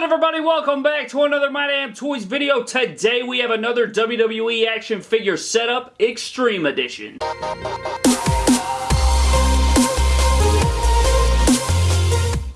good everybody? Welcome back to another My Damn Toys video. Today we have another WWE action figure setup Extreme Edition.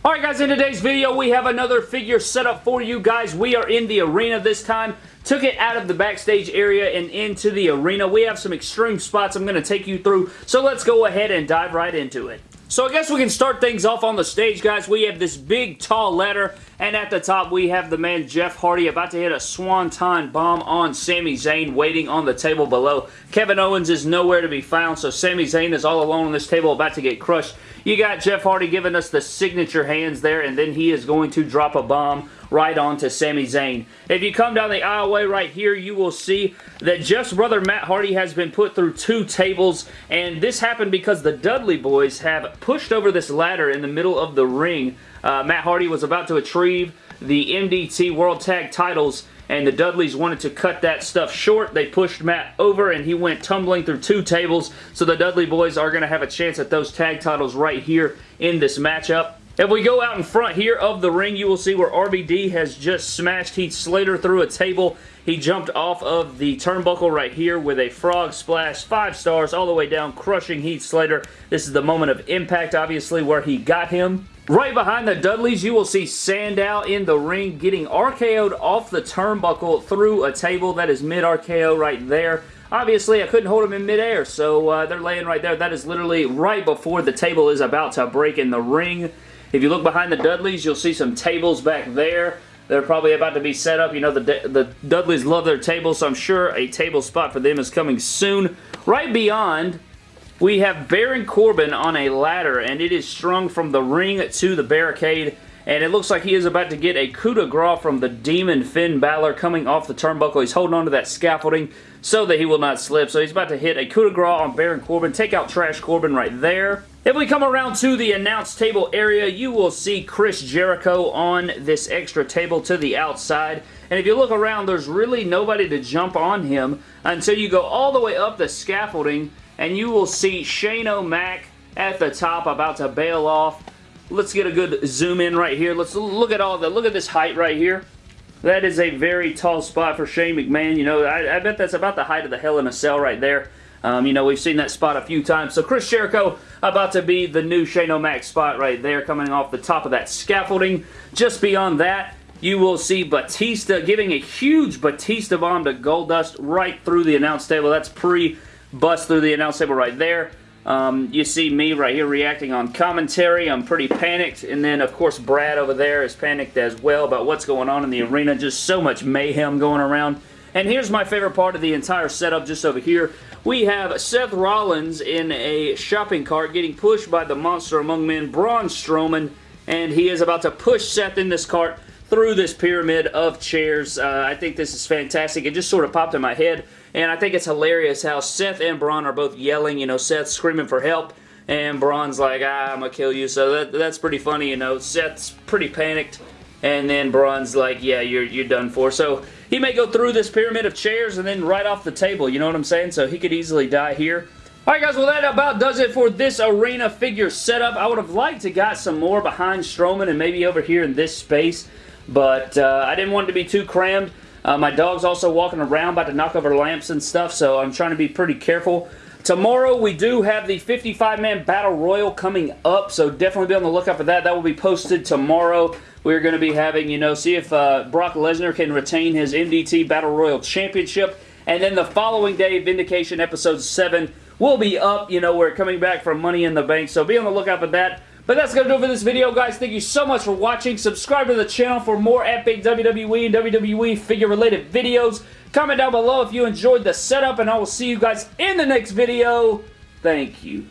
Alright guys, in today's video we have another figure setup for you guys. We are in the arena this time. Took it out of the backstage area and into the arena. We have some extreme spots I'm going to take you through, so let's go ahead and dive right into it. So I guess we can start things off on the stage, guys. We have this big, tall ladder, and at the top we have the man Jeff Hardy about to hit a swanton bomb on Sami Zayn waiting on the table below. Kevin Owens is nowhere to be found, so Sami Zayn is all alone on this table about to get crushed. You got Jeff Hardy giving us the signature hands there, and then he is going to drop a bomb right onto Sami Zayn. If you come down the aisleway right here, you will see that Jeff's brother Matt Hardy has been put through two tables, and this happened because the Dudley boys have pushed over this ladder in the middle of the ring. Uh, Matt Hardy was about to retrieve the MDT World Tag titles and the Dudleys wanted to cut that stuff short. They pushed Matt over and he went tumbling through two tables. So the Dudley boys are going to have a chance at those tag titles right here in this matchup. If we go out in front here of the ring, you will see where RVD has just smashed Heath Slater through a table. He jumped off of the turnbuckle right here with a frog splash, five stars all the way down, crushing Heath Slater. This is the moment of impact, obviously, where he got him. Right behind the Dudleys, you will see Sandow in the ring getting RKO'd off the turnbuckle through a table. That is mid-RKO right there. Obviously, I couldn't hold him in midair, so uh, they're laying right there. That is literally right before the table is about to break in the ring. If you look behind the Dudleys, you'll see some tables back there. They're probably about to be set up. You know, the, the Dudleys love their tables, so I'm sure a table spot for them is coming soon. Right beyond we have Baron Corbin on a ladder, and it is strung from the ring to the barricade, and it looks like he is about to get a coup de grace from the Demon Finn Balor coming off the turnbuckle. He's holding on to that scaffolding so that he will not slip. So he's about to hit a coup de grace on Baron Corbin. Take out Trash Corbin right there. If we come around to the announce table area, you will see Chris Jericho on this extra table to the outside. And if you look around, there's really nobody to jump on him until you go all the way up the scaffolding and you will see Shane O'Mac at the top about to bail off. Let's get a good zoom in right here. Let's look at all the, look at this height right here. That is a very tall spot for Shane McMahon. You know, I, I bet that's about the height of the Hell in a Cell right there. Um, you know, we've seen that spot a few times. So Chris Jericho about to be the new Shane O'Mac spot right there coming off the top of that scaffolding. Just beyond that, you will see Batista giving a huge Batista bomb to Goldust right through the announce table. That's pre bust through the announce table right there. Um, you see me right here reacting on commentary. I'm pretty panicked. And then, of course, Brad over there is panicked as well about what's going on in the arena. Just so much mayhem going around. And here's my favorite part of the entire setup just over here. We have Seth Rollins in a shopping cart getting pushed by the monster among men, Braun Strowman. And he is about to push Seth in this cart through this pyramid of chairs. Uh, I think this is fantastic. It just sort of popped in my head. And I think it's hilarious how Seth and Braun are both yelling, you know, Seth screaming for help. And Braun's like, ah, I'm going to kill you. So that, that's pretty funny, you know. Seth's pretty panicked. And then Braun's like, yeah, you're, you're done for. So he may go through this pyramid of chairs and then right off the table. You know what I'm saying? So he could easily die here. Alright guys, well that about does it for this arena figure setup. I would have liked to got some more behind Strowman and maybe over here in this space. But uh, I didn't want it to be too crammed. Uh, my dog's also walking around about to knock over lamps and stuff, so I'm trying to be pretty careful. Tomorrow we do have the 55-man Battle Royal coming up, so definitely be on the lookout for that. That will be posted tomorrow. We're going to be having, you know, see if uh, Brock Lesnar can retain his MDT Battle Royal Championship. And then the following day, Vindication Episode 7 will be up. You know, we're coming back from Money in the Bank, so be on the lookout for that. But that's going to do it for this video, guys. Thank you so much for watching. Subscribe to the channel for more epic WWE and WWE figure-related videos. Comment down below if you enjoyed the setup, and I will see you guys in the next video. Thank you.